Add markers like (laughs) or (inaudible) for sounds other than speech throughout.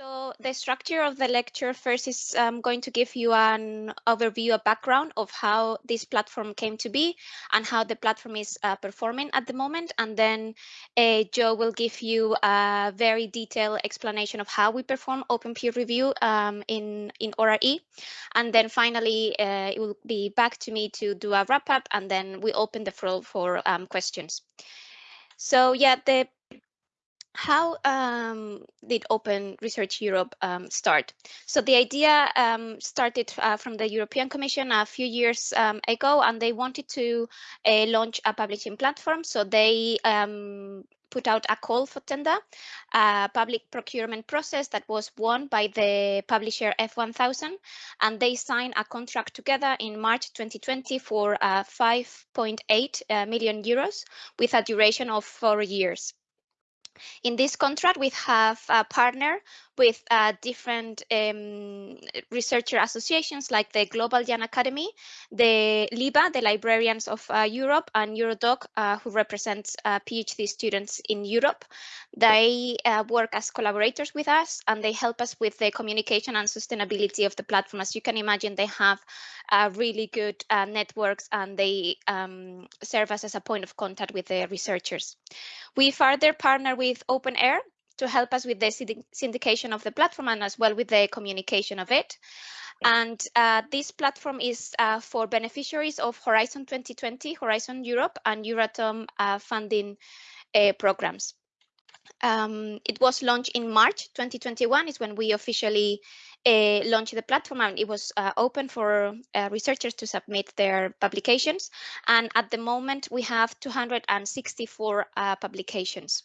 So the structure of the lecture first is um, going to give you an overview, a background of how this platform came to be and how the platform is uh, performing at the moment. And then uh, Joe will give you a very detailed explanation of how we perform open peer review um, in, in ORE. And then finally, uh, it will be back to me to do a wrap up and then we open the floor for um, questions. So yeah, the how um, did Open Research Europe um, start? So the idea um, started uh, from the European Commission a few years um, ago, and they wanted to uh, launch a publishing platform. So they um, put out a call for tender, a public procurement process that was won by the publisher F1000, and they signed a contract together in March 2020 for uh, 5.8 uh, million euros with a duration of four years. In this contract, we have a partner with uh, different um, researcher associations like the Global Young Academy, the LIBER, the Librarians of uh, Europe, and Eurodoc, uh, who represents uh, PhD students in Europe. They uh, work as collaborators with us and they help us with the communication and sustainability of the platform. As you can imagine, they have uh, really good networks and they um, serve us as a point of contact with the researchers. We further partner with OpenAIRE to help us with the syndication of the platform and as well with the communication of it. And uh, this platform is uh, for beneficiaries of Horizon 2020, Horizon Europe, and Euratom uh, funding uh, programs. Um, it was launched in March 2021 is when we officially uh, launched the platform and it was uh, open for researchers to submit their publications. And at the moment, we have 264 publications.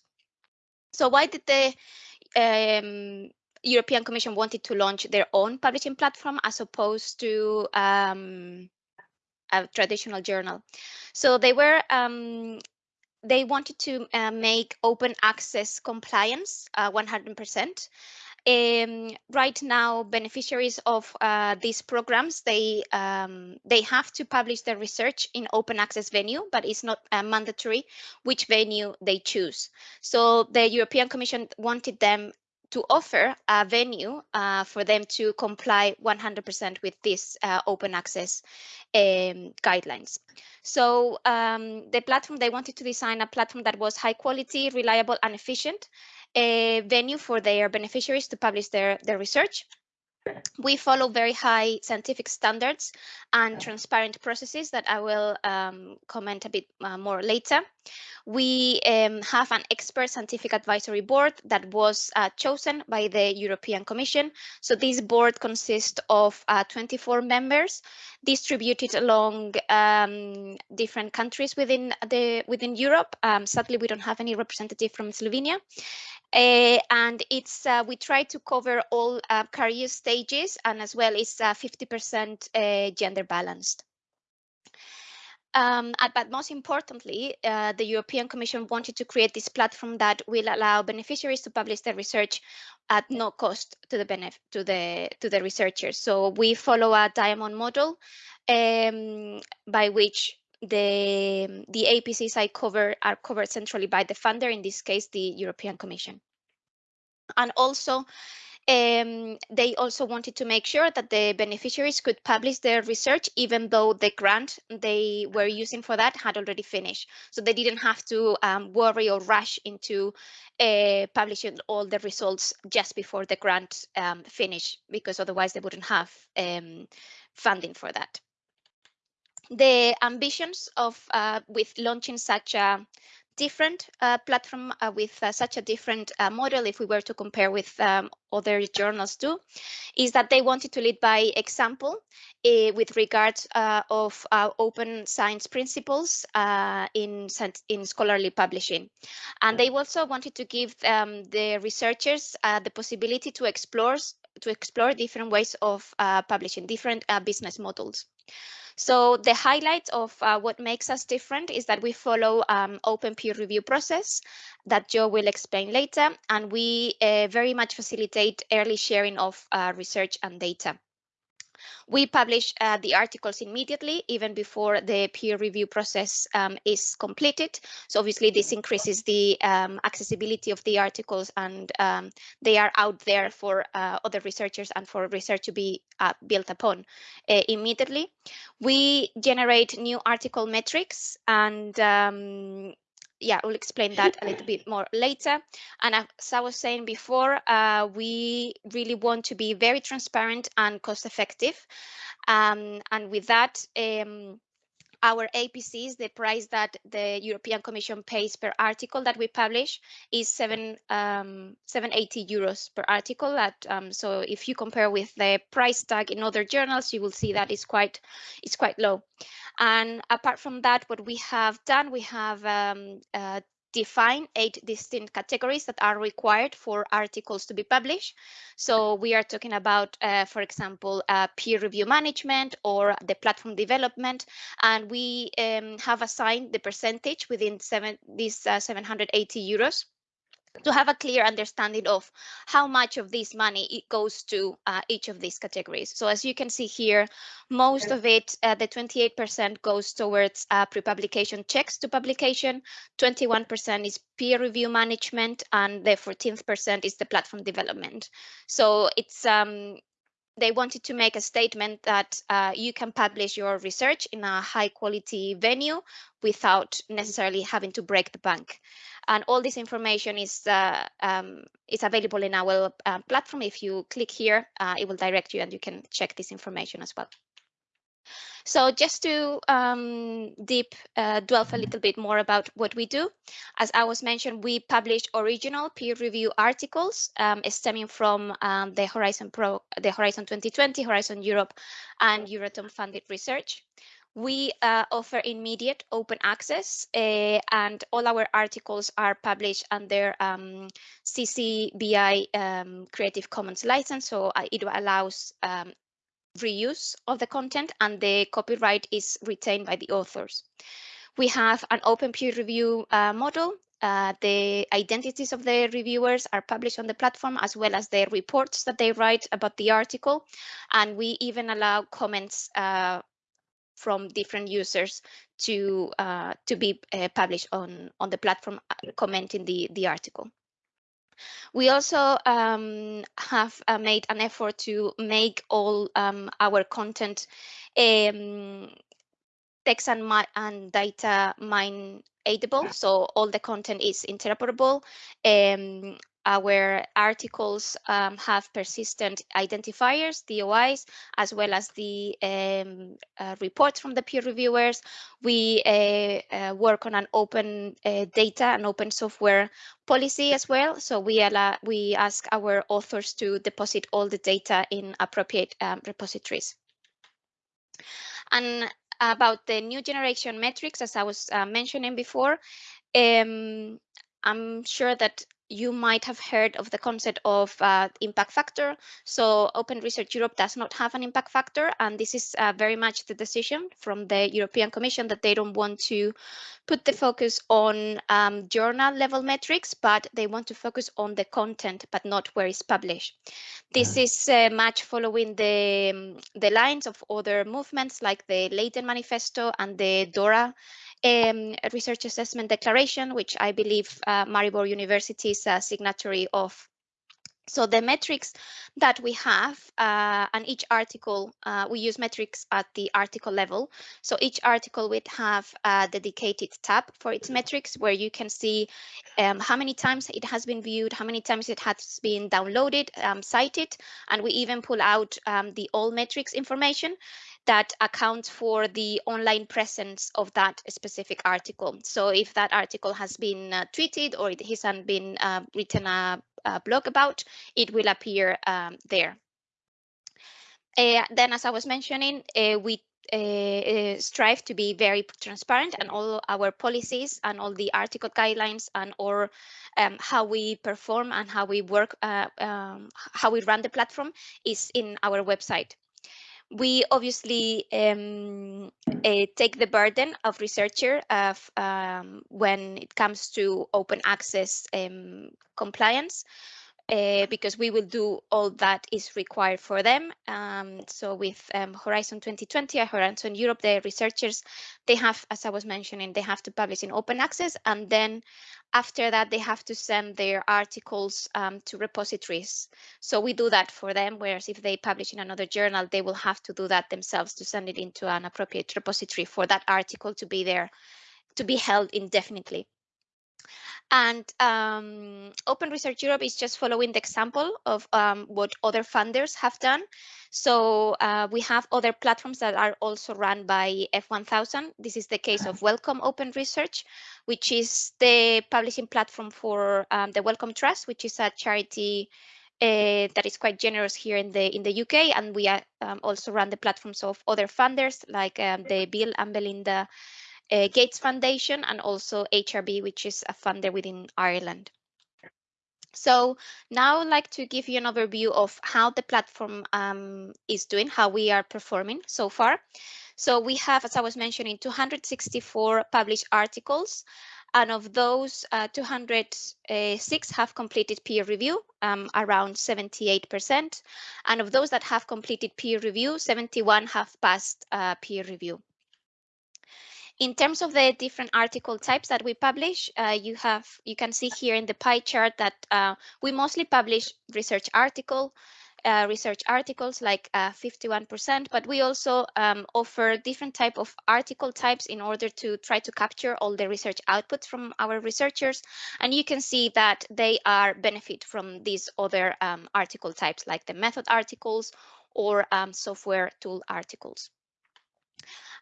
So why did the um, European Commission wanted to launch their own publishing platform as opposed to um, a traditional journal? So they were um, they wanted to uh, make open access compliance 100%. Uh, um, right now, beneficiaries of uh, these programs, they um, they have to publish their research in open access venue, but it's not uh, mandatory which venue they choose. So the European Commission wanted them to offer a venue uh, for them to comply 100% with this uh, open access um, guidelines. So um, the platform, they wanted to design a platform that was high quality, reliable and efficient, a venue for their beneficiaries to publish their, their research. We follow very high scientific standards and transparent processes that I will um, comment a bit uh, more later. We um, have an expert scientific advisory board that was uh, chosen by the European Commission. So this board consists of uh, 24 members distributed along um, different countries within the within Europe. Um, sadly, we don't have any representative from Slovenia. Uh, and it's uh, we try to cover all uh, career stages and as well is 50% uh, uh, gender balanced. Um, but most importantly, uh, the European Commission wanted to create this platform that will allow beneficiaries to publish their research at no cost to the to the to the researchers. So we follow a diamond model um, by which the the APCs I cover are covered centrally by the funder, in this case, the European Commission. And also, um, they also wanted to make sure that the beneficiaries could publish their research even though the grant they were using for that had already finished. So they didn't have to um, worry or rush into uh, publishing all the results just before the grant um, finished because otherwise they wouldn't have um, funding for that the ambitions of uh, with launching such a different uh, platform uh, with uh, such a different uh, model if we were to compare with um, other journals too is that they wanted to lead by example uh, with regards uh, of open science principles in in scholarly publishing. And they also wanted to give um, the researchers the possibility to explore to explore different ways of publishing different business models so the highlight of uh, what makes us different is that we follow um, open peer review process that Joe will explain later, and we uh, very much facilitate early sharing of uh, research and data. We publish uh, the articles immediately, even before the peer review process um, is completed. So obviously this increases the um, accessibility of the articles and um, they are out there for uh, other researchers and for research to be uh, built upon uh, immediately. We generate new article metrics and um, yeah, we'll explain that a little bit more later. And as I was saying before, uh, we really want to be very transparent and cost effective. Um, and with that, um, our APCs, the price that the European Commission pays per article that we publish is seven um, 780 euros per article. That um, so if you compare with the price tag in other journals, you will see that it's quite it's quite low. And apart from that, what we have done, we have um, uh, define eight distinct categories that are required for articles to be published. So we are talking about, uh, for example, uh, peer review management or the platform development, and we um, have assigned the percentage within seven, these uh, 780 euros to have a clear understanding of how much of this money it goes to uh, each of these categories. So as you can see here, most of it, uh, the 28% goes towards uh, pre-publication checks to publication, 21% is peer review management, and the 14% is the platform development. So it's um, they wanted to make a statement that uh, you can publish your research in a high quality venue without necessarily having to break the bank. And all this information is uh, um, is available in our uh, platform. If you click here, uh, it will direct you and you can check this information as well. So just to um, deep uh, delve a little bit more about what we do, as I was mentioned, we publish original peer review articles um, stemming from um, the Horizon Pro, the Horizon 2020, Horizon Europe, and Euratom funded research. We uh, offer immediate open access uh, and all our articles are published under um, CC BY um, Creative Commons license. So uh, it allows um, reuse of the content and the copyright is retained by the authors. We have an open peer review uh, model. Uh, the identities of the reviewers are published on the platform as well as the reports that they write about the article. And we even allow comments uh, from different users to uh, to be uh, published on, on the platform uh, commenting the, the article. We also um, have uh, made an effort to make all um, our content um, text and, and data mine editable. So all the content is interoperable. Um, our articles um, have persistent identifiers, DOIs, as well as the um, uh, reports from the peer reviewers. We uh, uh, work on an open uh, data and open software policy as well. So we allow, we ask our authors to deposit all the data in appropriate um, repositories. And about the new generation metrics, as I was uh, mentioning before, um, I'm sure that you might have heard of the concept of uh, impact factor. So Open Research Europe does not have an impact factor, and this is uh, very much the decision from the European Commission that they don't want to put the focus on um, journal level metrics, but they want to focus on the content, but not where it's published. This is uh, much following the, um, the lines of other movements like the Leiden Manifesto and the DORA um, Research Assessment Declaration, which I believe uh, Maribor University is a signatory of so the metrics that we have, uh, and each article, uh, we use metrics at the article level. So each article would have a dedicated tab for its metrics where you can see um, how many times it has been viewed, how many times it has been downloaded, um, cited, and we even pull out um, the Altmetric information that accounts for the online presence of that specific article. So if that article has been uh, tweeted or it hasn't been uh, written a, a, blog about, it will appear um, there. Uh, then, as I was mentioning, uh, we uh, uh, strive to be very transparent and all our policies and all the article guidelines and or um, how we perform and how we work, um, how we run the platform is in our website we obviously um, uh, take the burden of researcher of, um, when it comes to open access um, compliance. Uh, because we will do all that is required for them. Um, so with um, Horizon 2020 or Horizon Europe, the researchers, they have, as I was mentioning, they have to publish in open access. And then after that, they have to send their articles um, to repositories. So we do that for them, whereas if they publish in another journal, they will have to do that themselves to send it into an appropriate repository for that article to be there, to be held indefinitely. And um, Open Research Europe is just following the example of um, what other funders have done. So uh, we have other platforms that are also run by F1000. This is the case of Wellcome Open Research, which is the publishing platform for um, the Wellcome Trust, which is a charity uh, that is quite generous here in the in the UK, and we uh, um, also run the platforms of other funders like um, the Bill and Melinda uh, Gates Foundation and also HRB, which is a funder within Ireland. So now I'd like to give you an overview of how the platform um, is doing, how we are performing so far. So we have, as I was mentioning, 264 published articles. And of those, uh, 206 have completed peer review, um, around 78%. And of those that have completed peer review, 71 have passed uh, peer review. In terms of the different article types that we publish, uh, you have you can see here in the pie chart that uh, we mostly publish research article, uh, research articles like 51%, uh, but we also um, offer different type of article types in order to try to capture all the research outputs from our researchers. And you can see that they are benefit from these other um, article types like the method articles or um, software tool articles.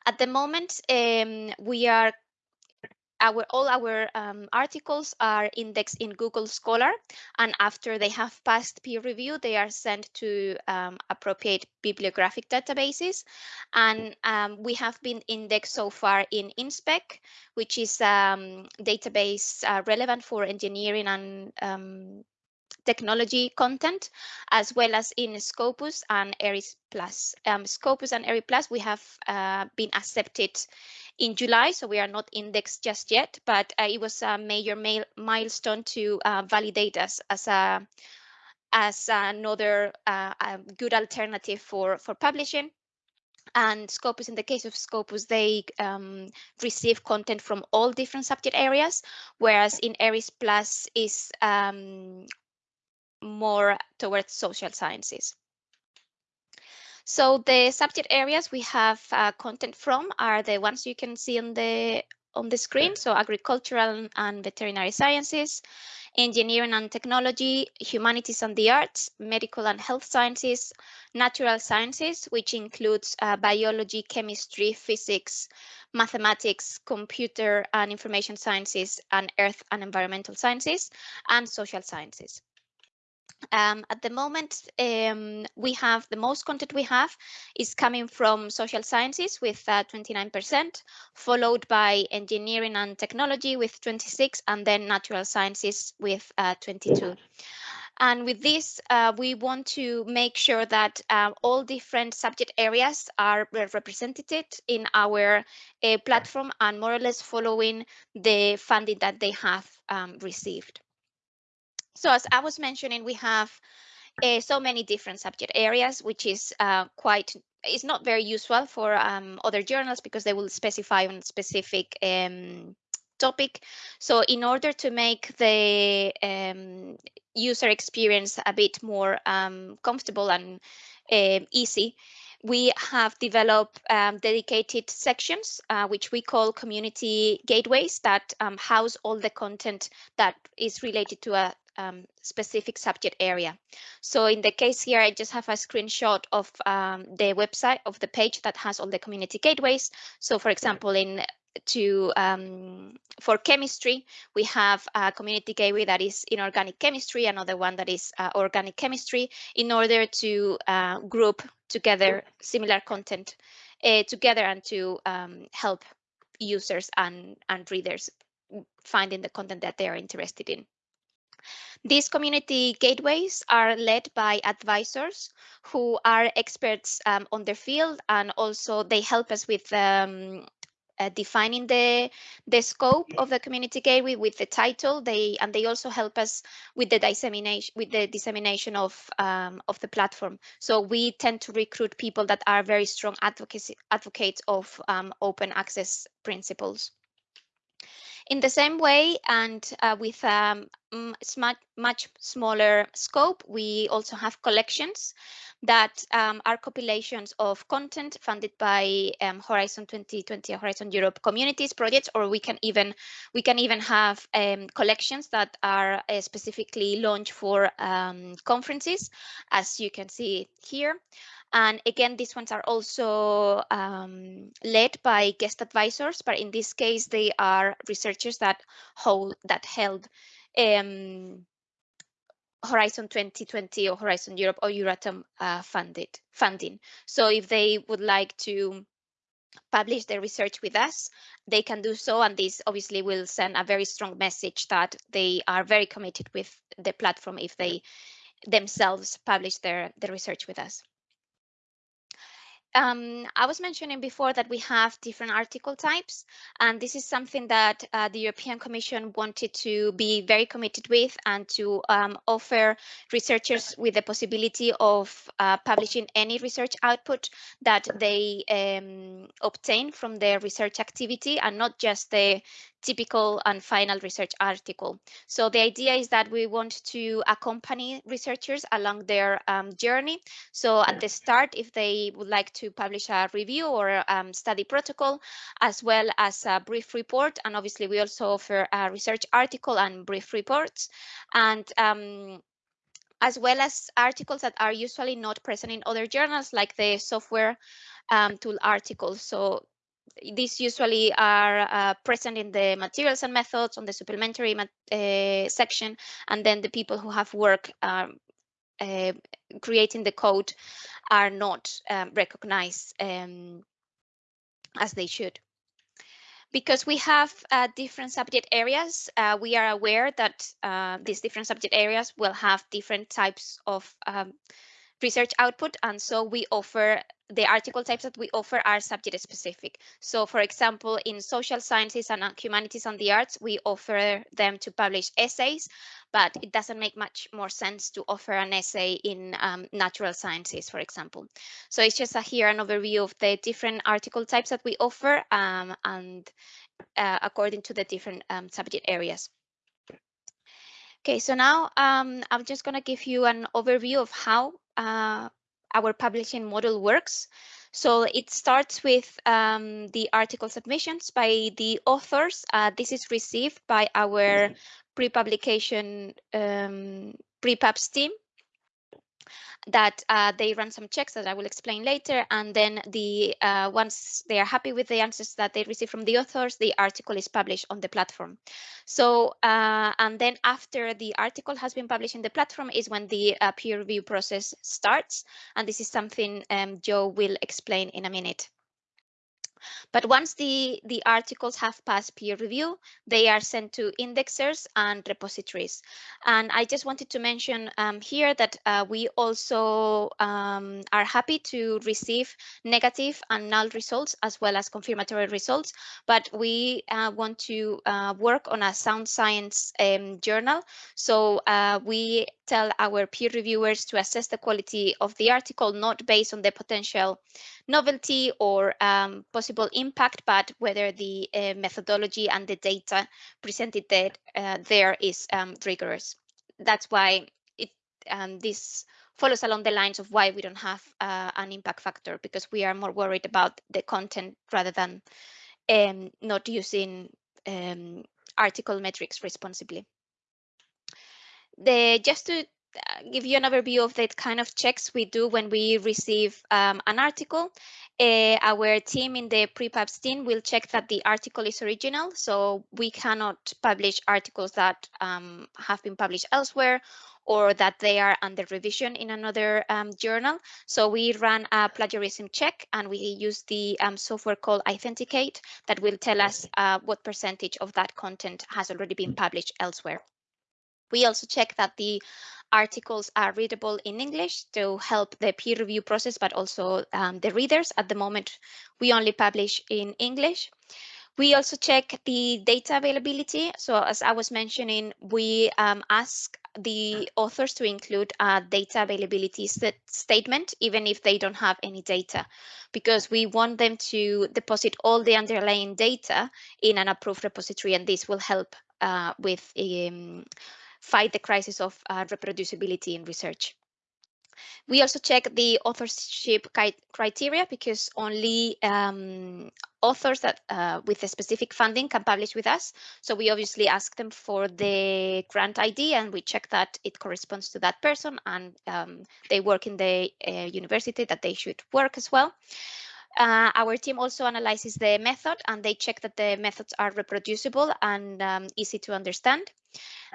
At the moment, um, we are our all our um, articles are indexed in Google Scholar, and after they have passed peer review, they are sent to um, appropriate bibliographic databases. And um, we have been indexed so far in Inspec, which is a um, database uh, relevant for engineering and um, technology content, as well as in Scopus and ERIH PLUS. Um, Scopus and ERIH PLUS, we have uh, been accepted in July, so we are not indexed just yet, but uh, it was a major milestone to uh, validate us as a as another uh, good alternative for for publishing and Scopus, in the case of Scopus, they um, receive content from all different subject areas, whereas in ERIH PLUS is um, more towards social sciences. So the subject areas we have uh, content from are the ones you can see on the on the screen. So agricultural and veterinary sciences, engineering and technology, humanities and the arts, medical and health sciences, natural sciences, which includes uh, biology, chemistry, physics, mathematics, computer and information sciences, and earth and environmental sciences, and social sciences. Um, at the moment, um, we have the most content we have is coming from social sciences with 29%, uh, followed by engineering and technology with 26, and then natural sciences with uh, 22. And with this, uh, we want to make sure that uh, all different subject areas are represented in our uh, platform and more or less following the funding that they have um, received. So as I was mentioning, we have uh, so many different subject areas, which is uh, quite is not very useful for um, other journals because they will specify on specific um, topic. So in order to make the um, user experience a bit more um, comfortable and uh, easy, we have developed um, dedicated sections, uh, which we call community gateways that um, house all the content that is related to a um, specific subject area. So in the case here, I just have a screenshot of um, the website of the page that has all the community gateways. So for example, in to um, for chemistry, we have a community gateway that is inorganic chemistry, another one that is uh, organic chemistry, in order to uh, group together similar content uh, together and to um, help users and, and readers finding the content that they are interested in. These community gateways are led by advisors who are experts um, on their field and also they help us with um, uh, defining the the scope of the community gateway with the title. They and they also help us with the dissemination with the dissemination of um, of the platform. So we tend to recruit people that are very strong advocacy advocates of um, open access principles. In the same way, and uh, with um, much, smaller scope, we also have collections that um, are compilations of content funded by um, Horizon 2020, Horizon Europe communities projects, or we can even we can even have um, collections that are uh, specifically launched for um, conferences, as you can see here. And again, these ones are also um, led by guest advisors, but in this case, they are researchers that hold that held um, Horizon 2020 or Horizon Europe or Euratom uh, funded funding. So if they would like to publish their research with us, they can do so. And this obviously will send a very strong message that they are very committed with the platform if they themselves publish their, their research with us. Um, I was mentioning before that we have different article types, and this is something that uh, the European Commission wanted to be very committed with and to um, offer researchers with the possibility of uh, publishing any research output that they um, obtain from their research activity and not just the typical and final research article. So the idea is that we want to accompany researchers along their um, journey. So at the start, if they would like to publish a review or um, study protocol, as well as a brief report, and obviously we also offer a research article and brief reports. And um, as well as articles that are usually not present in other journals, like the software um, tool articles. So these usually are uh, present in the materials and methods on the supplementary uh, section, and then the people who have work um, uh, creating the code are not um, recognized um, as they should. Because we have uh, different subject areas, uh, we are aware that uh, these different subject areas will have different types of um, research output. And so we offer the article types that we offer are subject specific. So for example, in social sciences and humanities and the arts, we offer them to publish essays, but it doesn't make much more sense to offer an essay in um, natural sciences, for example. So it's just a, here an overview of the different article types that we offer um, and uh, according to the different um, subject areas. Okay, so now um, I'm just going to give you an overview of how uh, our publishing model works. So it starts with um, the article submissions by the authors. Uh, this is received by our pre-publication um, pre-pubs team that uh, they run some checks that I will explain later. And then the uh, once they are happy with the answers that they receive from the authors, the article is published on the platform. So uh, and then after the article has been published in the platform is when the uh, peer review process starts. And this is something um, Joe will explain in a minute. But once the, the articles have passed peer review, they are sent to indexers and repositories. And I just wanted to mention um, here that uh, we also um, are happy to receive negative and null results as well as confirmatory results, but we uh, want to uh, work on a sound science um, journal. So uh, we tell our peer reviewers to assess the quality of the article, not based on the potential novelty or um, possible impact, but whether the uh, methodology and the data presented there, uh, there is um, rigorous. That's why it um, this follows along the lines of why we don't have uh, an impact factor because we are more worried about the content rather than um, not using um, article metrics responsibly. The, just to give you an overview of the kind of checks we do when we receive um, an article. Uh, our team in the prepubs team will check that the article is original. So we cannot publish articles that um, have been published elsewhere or that they are under revision in another um, journal. So we run a plagiarism check and we use the um, software called iThenticate that will tell us uh, what percentage of that content has already been published elsewhere. We also check that the articles are readable in English to help the peer review process, but also um, the readers. At the moment, we only publish in English. We also check the data availability. So as I was mentioning, we um, ask the authors to include a data availability st statement, even if they don't have any data, because we want them to deposit all the underlying data in an approved repository, and this will help uh, with um, fight the crisis of uh, reproducibility in research. We also check the authorship criteria because only um, authors that uh, with a specific funding can publish with us. So we obviously ask them for the grant ID and we check that it corresponds to that person and um, they work in the uh, university that they should work as well. Uh, our team also analyzes the method and they check that the methods are reproducible and um, easy to understand.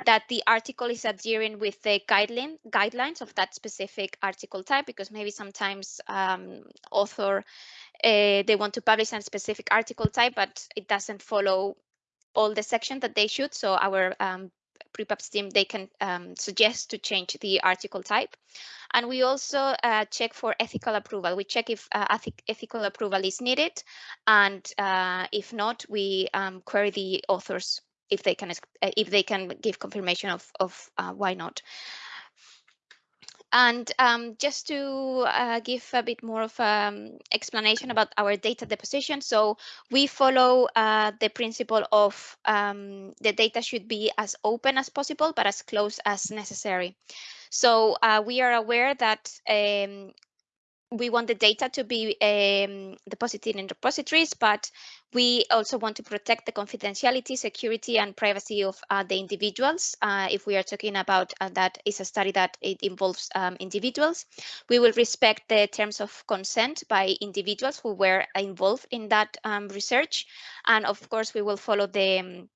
That the article is adhering with the guideline guidelines of that specific article type because maybe sometimes um, author uh, they want to publish a specific article type but it doesn't follow all the section that they should. So our um, prepubs team they can um, suggest to change the article type. And we also uh, check for ethical approval. We check if uh, ethical approval is needed. And uh, if not we um, query the authors if they can uh, if they can give confirmation of of uh, why not. And um, just to uh, give a bit more of um, explanation about our data deposition, so we follow uh, the principle of um, the data should be as open as possible, but as close as necessary. So uh, we are aware that um, we want the data to be um, deposited in repositories, but we also want to protect the confidentiality, security, and privacy of uh, the individuals. Uh, if we are talking about uh, that is a study that it involves um, individuals, we will respect the terms of consent by individuals who were involved in that um, research. And of course, we will follow the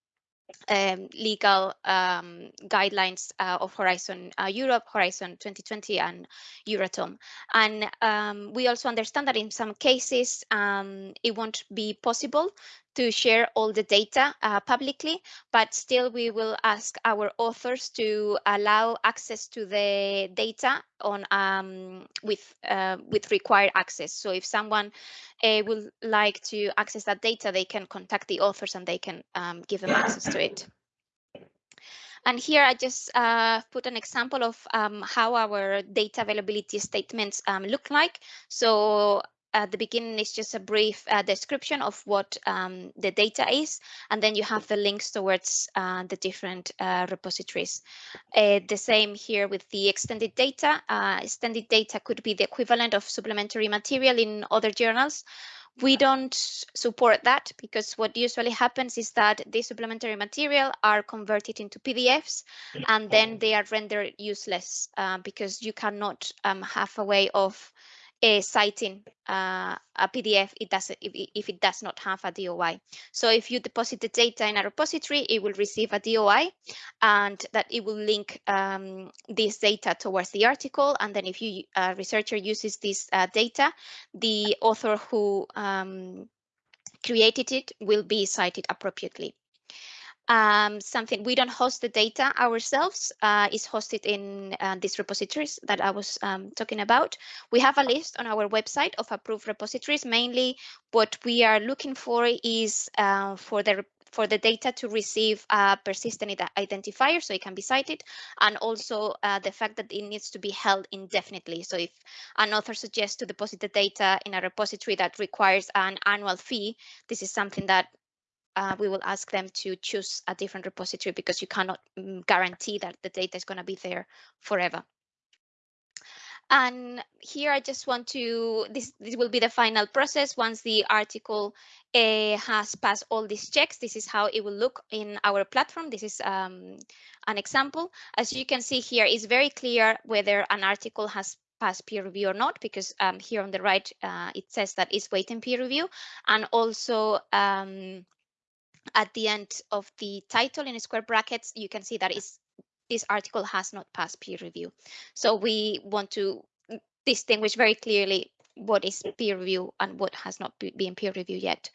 um, legal um, guidelines uh, of Horizon uh, Europe, Horizon 2020, and Euratom. And um, we also understand that in some cases um, it won't be possible to share all the data uh, publicly, but still we will ask our authors to allow access to the data on um, with uh, with required access. So if someone uh, would like to access that data, they can contact the authors and they can um, give them access to it. And here I just uh, put an example of um, how our data availability statements um, look like. So at the beginning is just a brief uh, description of what um, the data is, and then you have the links towards uh, the different uh, repositories. Uh, the same here with the extended data. Uh, extended data could be the equivalent of supplementary material in other journals. We don't support that because what usually happens is that the supplementary material are converted into PDFs and then they are rendered useless uh, because you cannot um, have a way of uh, citing uh, a PDF it does if, if it does not have a DOI. So if you deposit the data in a repository, it will receive a DOI and that it will link um, this data towards the article. And then if you a researcher uses this uh, data, the author who um, created it will be cited appropriately um, something we don't host the data ourselves uh, is hosted in uh, these repositories that I was um, talking about. We have a list on our website of approved repositories. Mainly what we are looking for is uh, for the for the data to receive a persistent identifier so it can be cited and also uh, the fact that it needs to be held indefinitely so if an author suggests to deposit the data in a repository that requires an annual fee this is something that uh, we will ask them to choose a different repository because you cannot mm, guarantee that the data is going to be there forever. And here I just want to, this, this will be the final process. Once the article uh, has passed all these checks, this is how it will look in our platform. This is um, an example. As you can see here, it's very clear whether an article has passed peer review or not, because um, here on the right, uh, it says that it's waiting peer review. And also um, at the end of the title in square brackets, you can see that is this article has not passed peer review. So we want to distinguish very clearly what is peer review and what has not been peer review yet.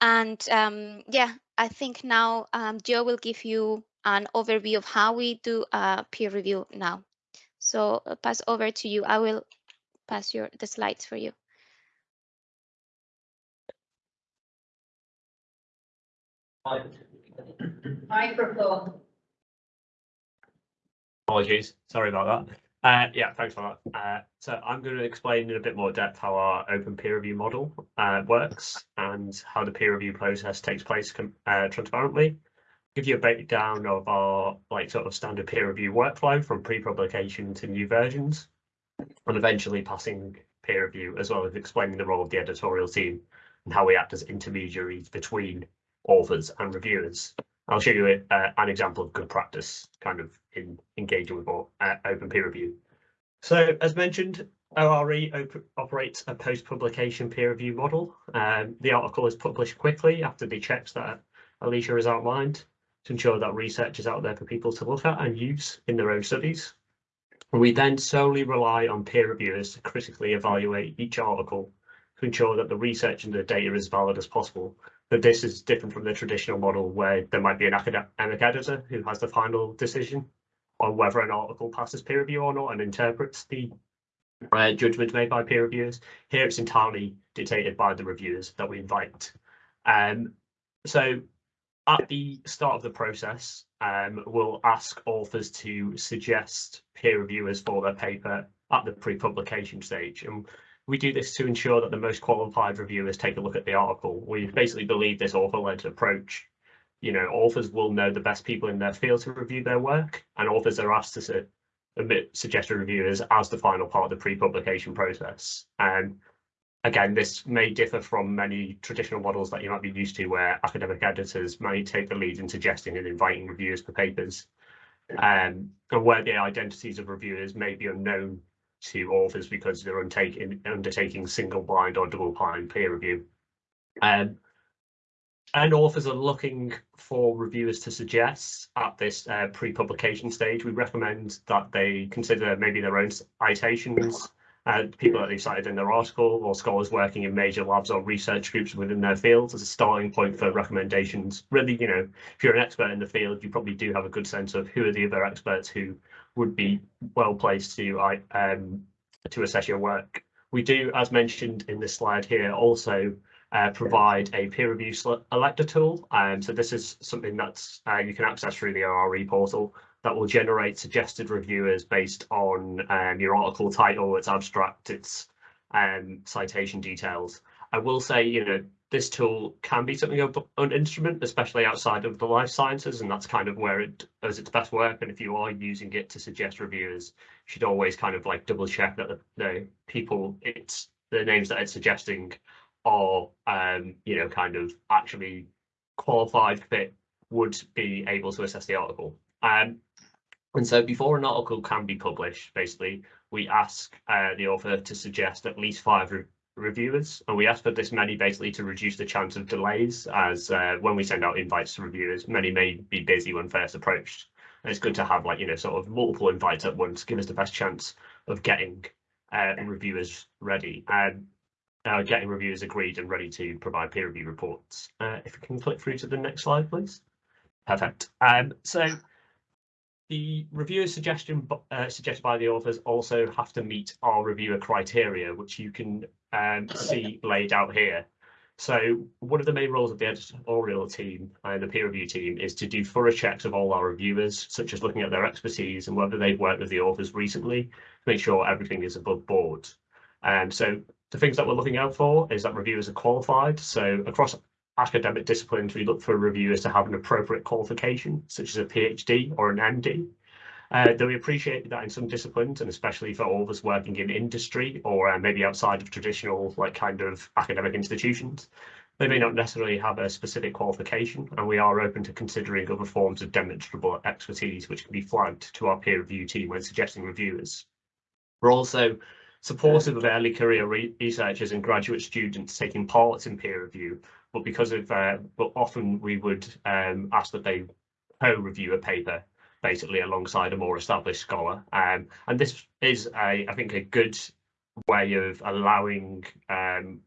And um, yeah, I think now um, Joe will give you an overview of how we do peer review now. So I'll pass over to you. I will pass your the slides for you. Microphone. Apologies, sorry about that. Uh, yeah, thanks for that. Uh, so I'm going to explain in a bit more depth how our open peer review model uh, works and how the peer review process takes place uh, transparently. Give you a breakdown of our like sort of standard peer review workflow from pre-publication to new versions, and eventually passing peer review as well as explaining the role of the editorial team and how we act as intermediaries between authors and reviewers. I'll show you uh, an example of good practice kind of in engaging with uh, open peer review. So as mentioned, ORE op operates a post-publication peer review model. Um, the article is published quickly after the checks that Alicia has outlined to ensure that research is out there for people to look at and use in their own studies. We then solely rely on peer reviewers to critically evaluate each article to ensure that the research and the data is valid as possible but this is different from the traditional model where there might be an academic editor who has the final decision on whether an article passes peer review or not and interprets the uh, judgment made by peer reviewers. Here it's entirely dictated by the reviewers that we invite. Um, so at the start of the process, um, we'll ask authors to suggest peer reviewers for their paper at the pre-publication stage. And we do this to ensure that the most qualified reviewers take a look at the article. We basically believe this author-led approach. You know, authors will know the best people in their field to review their work, and authors are asked to submit suggested reviewers as the final part of the pre-publication process. And again, this may differ from many traditional models that you might be used to, where academic editors may take the lead in suggesting and inviting reviewers for papers, um, and where the identities of reviewers may be unknown to authors because they're undertaking, undertaking single blind or double blind peer review. Um, and authors are looking for reviewers to suggest at this uh, pre-publication stage. We recommend that they consider maybe their own citations, uh, people that they've cited in their article, or scholars working in major labs or research groups within their fields as a starting point for recommendations. Really, you know, if you're an expert in the field, you probably do have a good sense of who are the other experts who would be well placed to um, to assess your work. We do, as mentioned in this slide here, also uh, provide a peer review elector tool. Um, so this is something that's uh, you can access through the ORE portal that will generate suggested reviewers based on um, your article title, its abstract, its um, citation details. I will say, you know, this tool can be something of an instrument, especially outside of the life sciences, and that's kind of where it does its best work. And if you are using it to suggest reviewers, you should always kind of like double check that the, the people, it's the names that it's suggesting are, um, you know, kind of actually qualified fit would be able to assess the article. Um, and so before an article can be published, basically, we ask uh, the author to suggest at least five re reviewers, and we ask for this many basically to reduce the chance of delays, as uh, when we send out invites to reviewers, many may be busy when first approached. And it's good to have like, you know, sort of multiple invites at once, give us the best chance of getting uh, reviewers ready and uh, getting reviewers agreed and ready to provide peer review reports. Uh, if we can click through to the next slide, please. Perfect. Um, so the reviewer suggestion uh, suggested by the authors also have to meet our reviewer criteria, which you can um, see laid out here. So one of the main roles of the editorial team and the peer review team is to do thorough checks of all our reviewers, such as looking at their expertise and whether they've worked with the authors recently to make sure everything is above board. And um, so the things that we're looking out for is that reviewers are qualified. So across academic disciplines, we look for reviewers to have an appropriate qualification, such as a PhD or an MD. Uh, though we appreciate that in some disciplines, and especially for all of us working in industry or uh, maybe outside of traditional, like kind of academic institutions, they may not necessarily have a specific qualification, and we are open to considering other forms of demonstrable expertise which can be flagged to our peer review team when suggesting reviewers. We're also supportive of early career researchers and graduate students taking part in peer review but because of uh, but often we would um, ask that they co-review a paper basically alongside a more established scholar um, and this is a I think a good way of allowing um,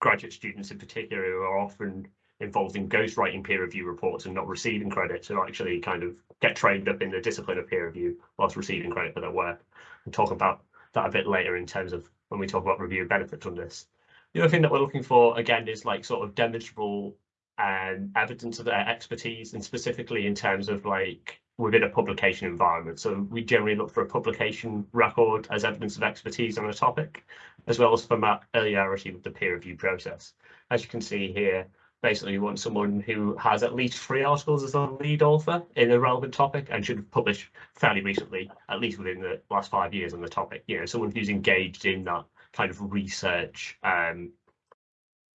graduate students in particular who are often involved in ghostwriting peer review reports and not receiving credit to actually kind of get trained up in the discipline of peer review whilst receiving credit for their work. And talk about that a bit later in terms of when we talk about review benefits from this. The other thing that we're looking for again is like sort of demonstrable um, evidence of their expertise and specifically in terms of like within a publication environment. So we generally look for a publication record as evidence of expertise on a topic, as well as familiarity with the peer review process. As you can see here, basically we want someone who has at least three articles as a lead author in a relevant topic and should have published fairly recently, at least within the last five years on the topic. You know, someone who's engaged in that kind of research um,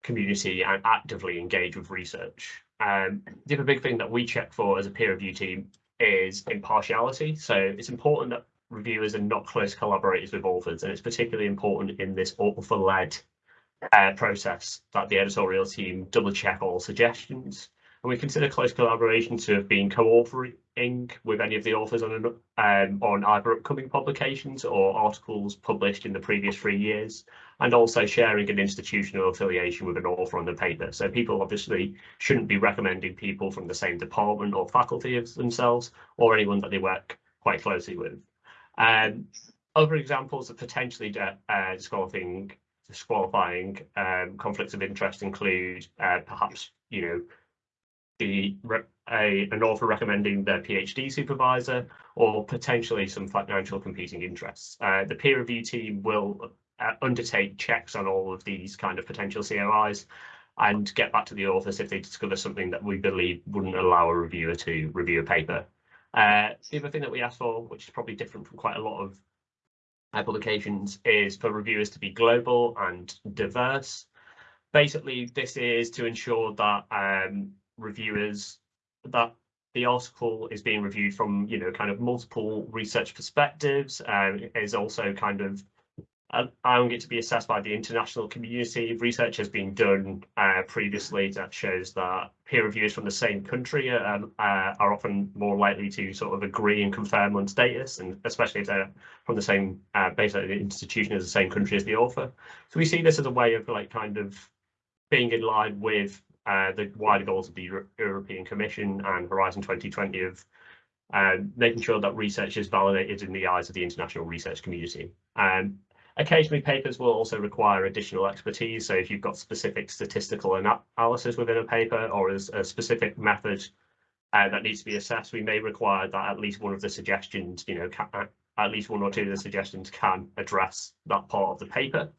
community and actively engage with research. Um, the other big thing that we check for as a peer review team is impartiality. So it's important that reviewers are not close collaborators with authors, and it's particularly important in this author-led uh, process that the editorial team double check all suggestions. And we consider close collaboration to have been co-authoring with any of the authors on, an, um, on either upcoming publications or articles published in the previous three years, and also sharing an institutional affiliation with an author on the paper. So people obviously shouldn't be recommending people from the same department or faculty as themselves, or anyone that they work quite closely with. Um, other examples of potentially uh, disqualifying disqualifying um, conflicts of interest include uh, perhaps you know the a, an author recommending their PhD supervisor or potentially some financial competing interests. Uh, the peer review team will uh, undertake checks on all of these kind of potential COIs and get back to the authors if they discover something that we believe wouldn't allow a reviewer to review a paper. Uh, the other thing that we ask for, which is probably different from quite a lot of publications, is for reviewers to be global and diverse. Basically, this is to ensure that um, reviewers that the article is being reviewed from you know kind of multiple research perspectives and um, is also kind of allowing it to be assessed by the international community. Research has been done uh, previously that shows that peer reviewers from the same country um, uh, are often more likely to sort of agree and confirm on status, and especially if they're from the same, uh, basically the institution as the same country as the author. So we see this as a way of like kind of being in line with uh, the wider goals of the Euro European Commission and Horizon 2020 of uh, making sure that research is validated in the eyes of the international research community. Um, occasionally, papers will also require additional expertise. So if you've got specific statistical analysis within a paper or as a specific method uh, that needs to be assessed, we may require that at least one of the suggestions, you know, can, at least one or two of the suggestions can address that part of the paper.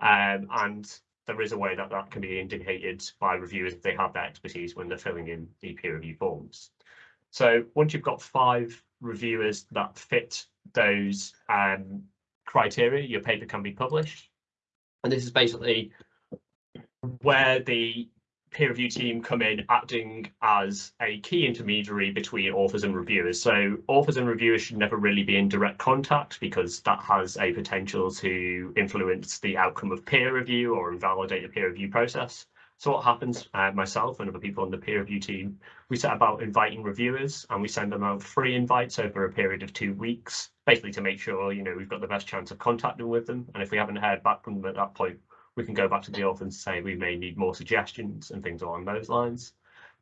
Um, and there is a way that that can be indicated by reviewers if they have that expertise when they're filling in the peer review forms. So once you've got five reviewers that fit those um, criteria, your paper can be published. And this is basically where the peer review team come in acting as a key intermediary between authors and reviewers. So authors and reviewers should never really be in direct contact because that has a potential to influence the outcome of peer review or invalidate the peer review process. So what happens, uh, myself and other people on the peer review team, we set about inviting reviewers and we send them out free invites over a period of two weeks, basically to make sure, you know, we've got the best chance of contacting with them. And if we haven't heard back from them at that point, we can go back to the author and say we may need more suggestions and things along those lines.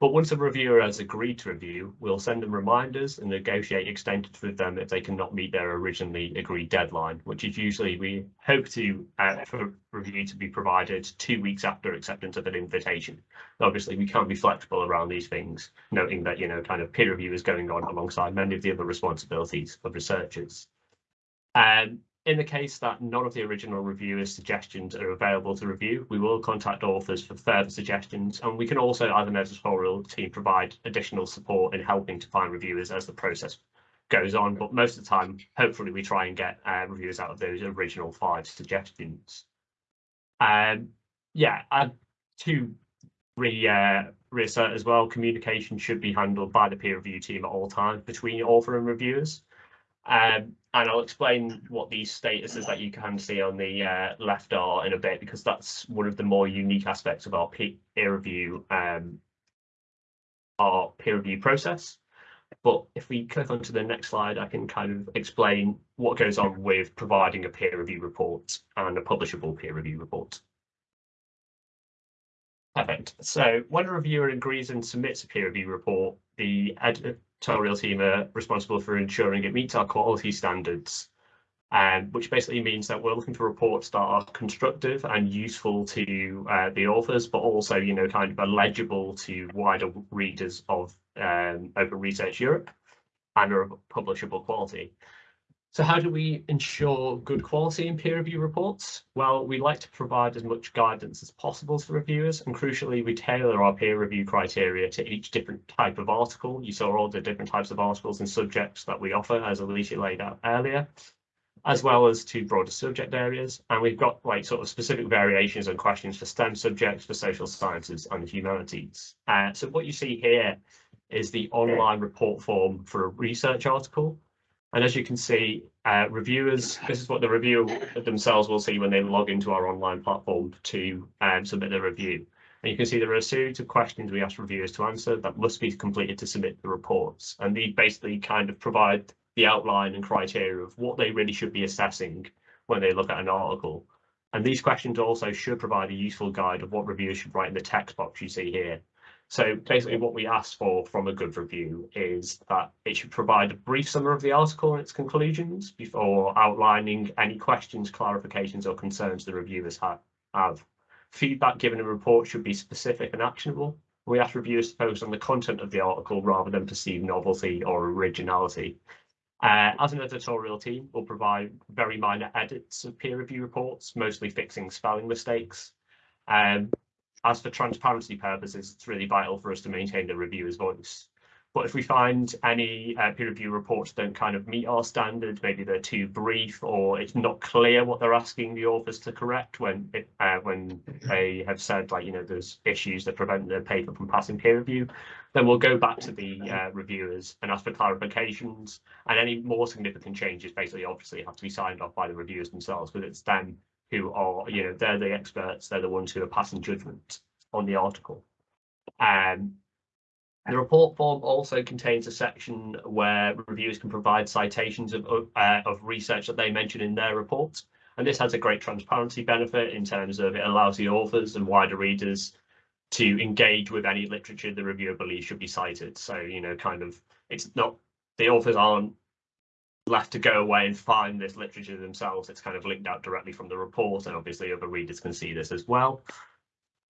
But once a reviewer has agreed to review, we'll send them reminders and negotiate extensions with them if they cannot meet their originally agreed deadline, which is usually we hope to uh, for review to be provided two weeks after acceptance of an invitation. Obviously, we can't be flexible around these things, noting that you know kind of peer review is going on alongside many of the other responsibilities of researchers. Um, in the case that none of the original reviewers' suggestions are available to review, we will contact authors for further suggestions, and we can also, as an editorial team, provide additional support in helping to find reviewers as the process goes on. But most of the time, hopefully, we try and get uh, reviewers out of those original five suggestions. Um, yeah, and to re uh, reassert as well, communication should be handled by the peer review team at all times between author and reviewers. Um, and I'll explain what these statuses that you can see on the uh, left are in a bit, because that's one of the more unique aspects of our peer review, um, our peer review process. But if we click onto the next slide, I can kind of explain what goes on with providing a peer review report and a publishable peer review report. Perfect. So when a reviewer agrees and submits a peer review report, the editorial team are responsible for ensuring it meets our quality standards, um, which basically means that we're looking for reports that are constructive and useful to uh, the authors, but also, you know, kind of legible to wider readers of um, Open Research Europe and are of publishable quality. So how do we ensure good quality in peer review reports? Well, we like to provide as much guidance as possible to reviewers and crucially we tailor our peer review criteria to each different type of article. You saw all the different types of articles and subjects that we offer as Alicia laid out earlier, as well as to broader subject areas. And we've got like sort of specific variations and questions for STEM subjects, for social sciences and humanities. Uh, so what you see here is the online report form for a research article. And as you can see, uh, reviewers, this is what the reviewer themselves will see when they log into our online platform to um, submit their review. And you can see there are a series of questions we ask reviewers to answer that must be completed to submit the reports. And these basically kind of provide the outline and criteria of what they really should be assessing when they look at an article. And these questions also should provide a useful guide of what reviewers should write in the text box you see here. So basically what we ask for from a good review is that it should provide a brief summary of the article and its conclusions before outlining any questions, clarifications or concerns the reviewers have. Feedback given in report should be specific and actionable. We ask reviewers to focus on the content of the article rather than perceived novelty or originality. Uh, as an editorial team, we'll provide very minor edits of peer review reports, mostly fixing spelling mistakes. Um, as for transparency purposes, it's really vital for us to maintain the reviewer's voice. But if we find any uh, peer review reports don't kind of meet our standards, maybe they're too brief or it's not clear what they're asking the authors to correct when it, uh, when they have said like, you know, there's issues that prevent the paper from passing peer review, then we'll go back to the uh, reviewers and ask for clarifications and any more significant changes basically obviously have to be signed off by the reviewers themselves, but it's them who are, you know, they're the experts, they're the ones who are passing judgment on the article. Um, the report form also contains a section where reviewers can provide citations of, uh, of research that they mention in their reports. And this has a great transparency benefit in terms of it allows the authors and wider readers to engage with any literature the reviewer believes should be cited. So, you know, kind of, it's not, the authors aren't left to go away and find this literature themselves. It's kind of linked out directly from the report, and obviously other readers can see this as well.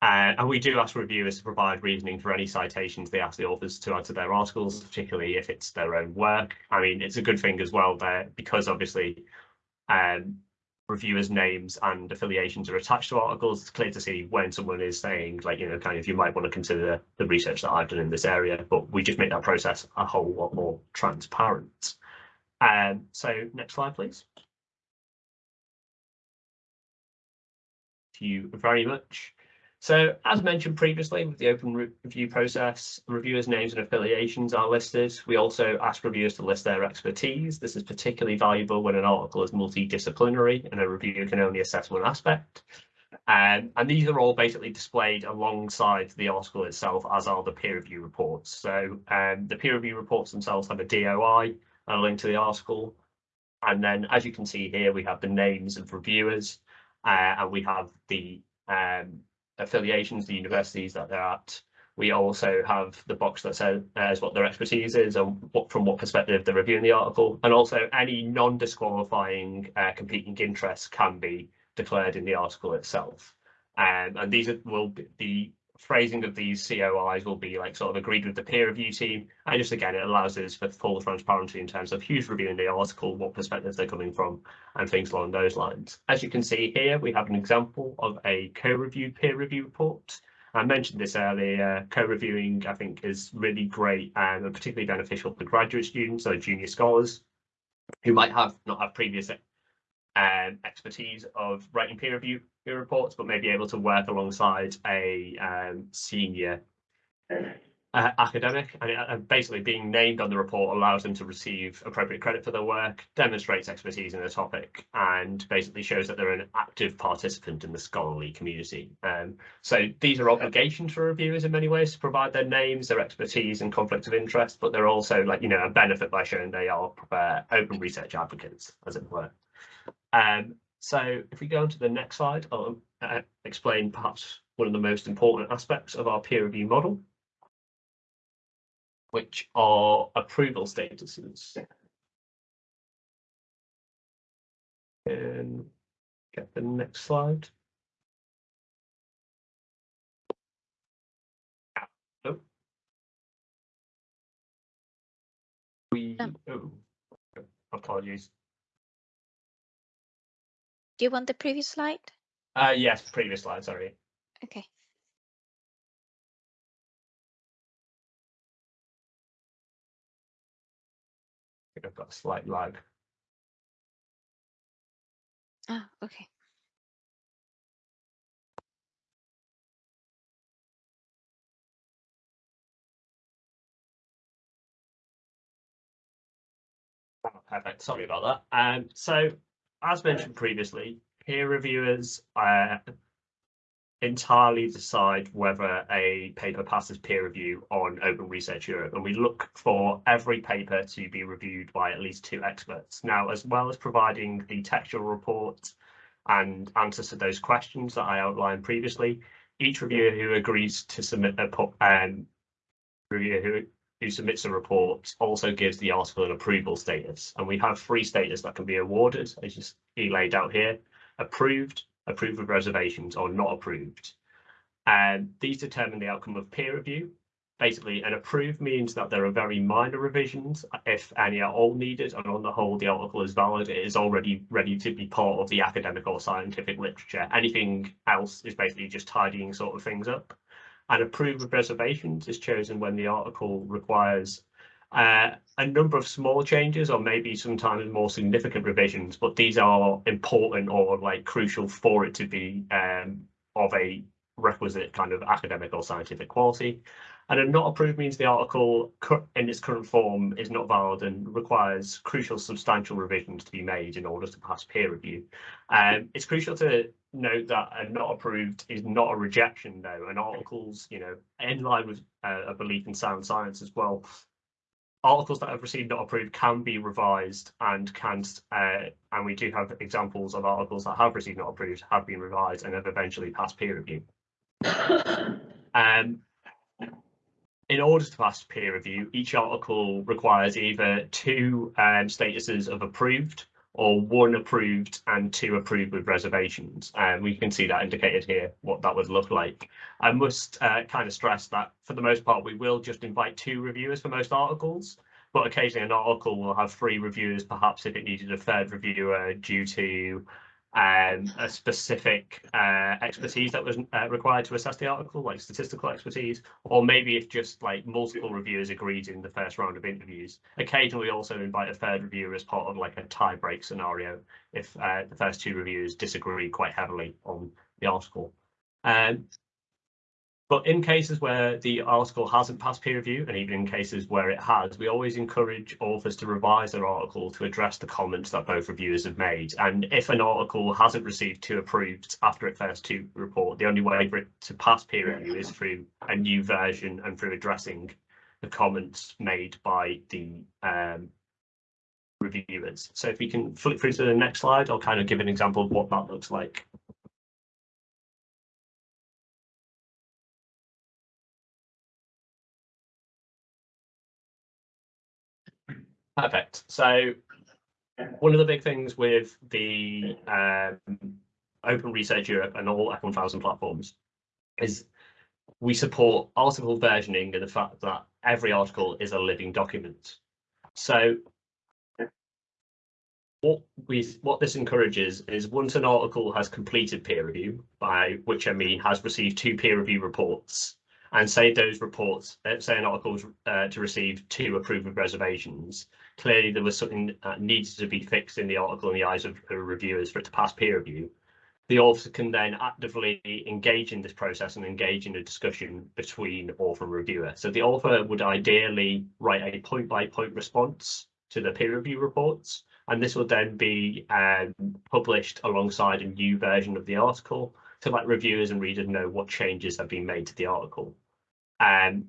Uh, and we do ask reviewers to provide reasoning for any citations they ask the authors to add to their articles, particularly if it's their own work. I mean, it's a good thing as well there because obviously um, reviewers' names and affiliations are attached to articles. It's clear to see when someone is saying, like, you know, kind of, you might want to consider the research that I've done in this area, but we just make that process a whole lot more transparent. Um, so next slide, please. Thank you very much. So as mentioned previously with the open review process, reviewers' names and affiliations are listed. We also ask reviewers to list their expertise. This is particularly valuable when an article is multidisciplinary and a reviewer can only assess one aspect. Um, and these are all basically displayed alongside the article itself, as are the peer review reports. So um, the peer review reports themselves have a DOI, and a link to the article. And then, as you can see here, we have the names of reviewers, uh, and we have the um, affiliations, the universities that they're at. We also have the box that says uh, what their expertise is and what, from what perspective they're reviewing the article. And also any non-disqualifying uh, competing interests can be declared in the article itself. Um, and these are, will be phrasing of these COIs will be like sort of agreed with the peer review team. And just again, it allows us for full transparency in terms of who's reviewing the article, what perspectives they're coming from, and things along those lines. As you can see here, we have an example of a co-reviewed peer review report. I mentioned this earlier, co-reviewing I think is really great and particularly beneficial for graduate students or junior scholars who might have not have previous um, expertise of writing peer review reports, but may be able to work alongside a um, senior uh, academic. And, uh, basically, being named on the report allows them to receive appropriate credit for their work, demonstrates expertise in the topic, and basically shows that they're an active participant in the scholarly community. Um, so these are obligations for reviewers in many ways to provide their names, their expertise, and conflict of interest, but they're also like you know a benefit by showing they are uh, open research advocates, as it were. Um, so if we go on to the next slide, I'll uh, explain perhaps one of the most important aspects of our peer review model, which are approval statuses. And get the next slide. Oh. We, Um. oh, apologies. Do you want the previous slide? Uh, yes, previous slide, sorry. Okay. I think I've got a slight lag. Ah, okay. Oh, Perfect. Sorry about that. Um, so as mentioned previously, peer reviewers uh, entirely decide whether a paper passes peer review on Open Research Europe, and we look for every paper to be reviewed by at least two experts. Now, as well as providing the textual report and answers to those questions that I outlined previously, each reviewer who agrees to submit a um, reviewer who who submits a report also gives the article an approval status. And we have three status that can be awarded, as you see laid out here, approved, approved with reservations, or not approved. And these determine the outcome of peer review. Basically, an approved means that there are very minor revisions, if any are all needed, and on the whole, the article is valid. It is already ready to be part of the academic or scientific literature. Anything else is basically just tidying sort of things up and approved with reservations is chosen when the article requires uh, a number of small changes or maybe sometimes more significant revisions, but these are important or like crucial for it to be um, of a requisite kind of academic or scientific quality. And a not approved means the article in its current form is not valid and requires crucial substantial revisions to be made in order to pass peer review. Um, it's crucial to note that a not approved is not a rejection though, and articles, you know, in line with uh, a belief in sound science as well, articles that have received not approved can be revised and can, uh, and we do have examples of articles that have received not approved, have been revised and have eventually passed peer review. (coughs) Um, in order to pass peer review, each article requires either two um, statuses of approved or one approved and two approved with reservations. And we can see that indicated here, what that would look like. I must uh, kind of stress that for the most part, we will just invite two reviewers for most articles, but occasionally an article will have three reviewers, perhaps if it needed a third reviewer due to um, a specific uh, expertise that was uh, required to assess the article, like statistical expertise, or maybe if just like multiple reviewers agreed in the first round of interviews. Occasionally, we also invite a third reviewer as part of like a tie break scenario if uh, the first two reviewers disagree quite heavily on the article. Um, but in cases where the article hasn't passed peer review, and even in cases where it has, we always encourage authors to revise their article to address the comments that both reviewers have made. And if an article hasn't received two approved after it first to report, the only way for it to pass peer review is through a new version and through addressing the comments made by the um, reviewers. So if we can flip through to the next slide, I'll kind of give an example of what that looks like. Perfect. So one of the big things with the um, Open Research Europe and all F1000 platforms is we support article versioning and the fact that every article is a living document. So what we what this encourages is once an article has completed peer review, by which I mean has received two peer review reports, and say those reports, uh, say an article uh, to receive two approved reservations, clearly there was something that needed to be fixed in the article in the eyes of reviewers for it to pass peer review. The author can then actively engage in this process and engage in a discussion between author and reviewer. So the author would ideally write a point-by-point -point response to the peer review reports, and this will then be um, published alongside a new version of the article to let reviewers and readers know what changes have been made to the article. Um,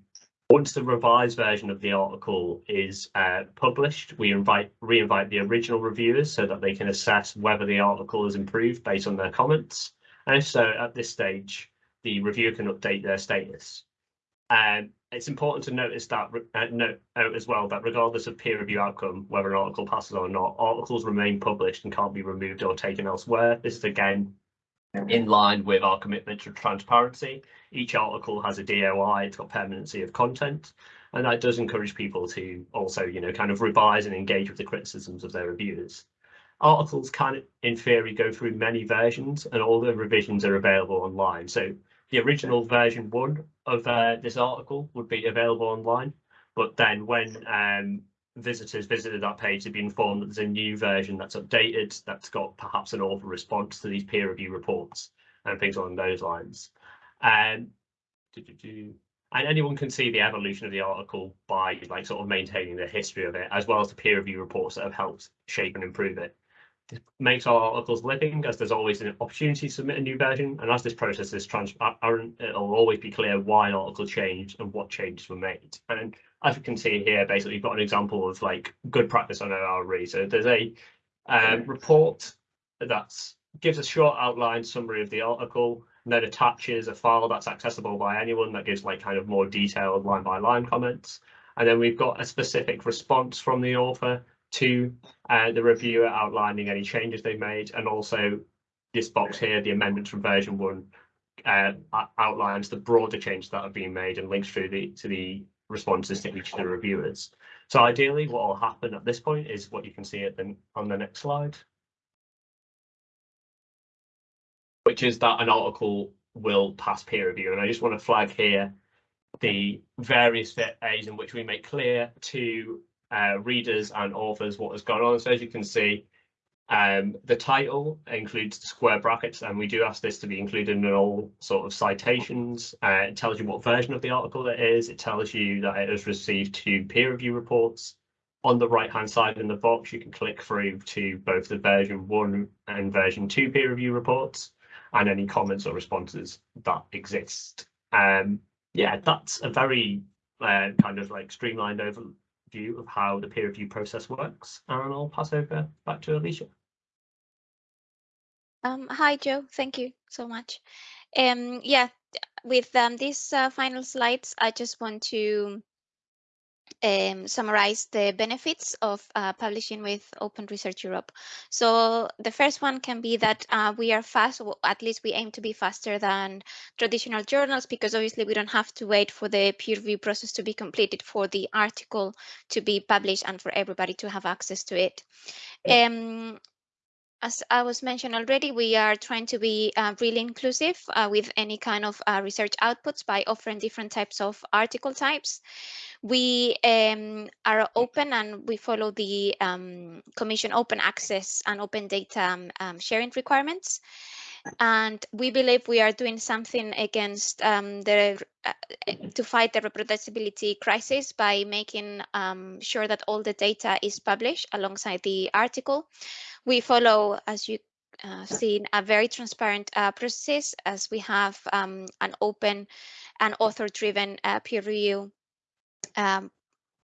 once the revised version of the article is uh, published, we invite re-invite the original reviewers so that they can assess whether the article is improved based on their comments. And so, at this stage, the reviewer can update their status. Um, it's important to notice that uh, note out as well that regardless of peer review outcome, whether an article passes or not, articles remain published and can't be removed or taken elsewhere. This is again in line with our commitment to transparency. Each article has a DOI, it's got permanency of content, and that does encourage people to also, you know, kind of revise and engage with the criticisms of their reviewers. Articles can, in theory, go through many versions, and all the revisions are available online. So the original version one of uh, this article would be available online, but then when um, visitors visited that page, they'd be informed that there's a new version that's updated, that's got perhaps an author response to these peer review reports and things along those lines. Um, and anyone can see the evolution of the article by like sort of maintaining the history of it, as well as the peer review reports that have helped shape and improve it. It makes our articles living as there's always an opportunity to submit a new version. And as this process is transparent, it'll always be clear why an article changed and what changes were made. And as you can see here, basically you've got an example of like good practice on ORE. So there's a um, report that gives a short outline summary of the article and then attaches a file that's accessible by anyone that gives like kind of more detailed line by line comments. And then we've got a specific response from the author to uh, the reviewer outlining any changes they made, and also this box here, the amendments from version one, uh, outlines the broader changes that have been made and links through the to the responses to each of the reviewers. So ideally, what will happen at this point is what you can see at the, on the next slide, which is that an article will pass peer review. And I just want to flag here the various ways in which we make clear to uh, readers and authors what has gone on. So as you can see, um, the title includes square brackets, and we do ask this to be included in all sort of citations. Uh, it tells you what version of the article it is. It tells you that it has received two peer review reports. On the right hand side in the box, you can click through to both the version one and version two peer review reports and any comments or responses that exist. Um, yeah, that's a very uh, kind of like streamlined overview of how the peer review process works. And I'll pass over back to Alicia. Um, hi, Joe. Thank you so much. Um, yeah, with um, these uh, final slides, I just want to um, summarize the benefits of uh, publishing with Open Research Europe. So the first one can be that uh, we are fast, or at least we aim to be faster than traditional journals, because obviously we don't have to wait for the peer review process to be completed for the article to be published and for everybody to have access to it. Um, as I was mentioned already, we are trying to be uh, really inclusive uh, with any kind of uh, research outputs by offering different types of article types. We um, are open and we follow the um, Commission open access and open data um, um sharing requirements. And we believe we are doing something against um, the uh, to fight the reproducibility crisis by making um, sure that all the data is published alongside the article. We follow, as you uh, seen a very transparent uh, process as we have um, an open and author-driven uh, peer review um,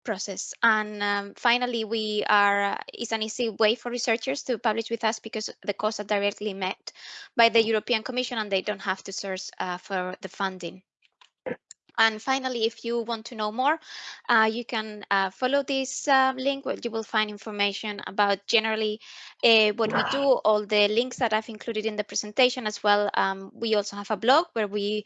process. And um, finally, we are it's an easy way for researchers to publish with us because the costs are directly met by the European Commission and they don't have to search uh, for the funding. And finally, if you want to know more, uh, you can uh, follow this uh, link where you will find information about generally uh, what we do, all the links that I've included in the presentation as well. Um, we also have a blog where we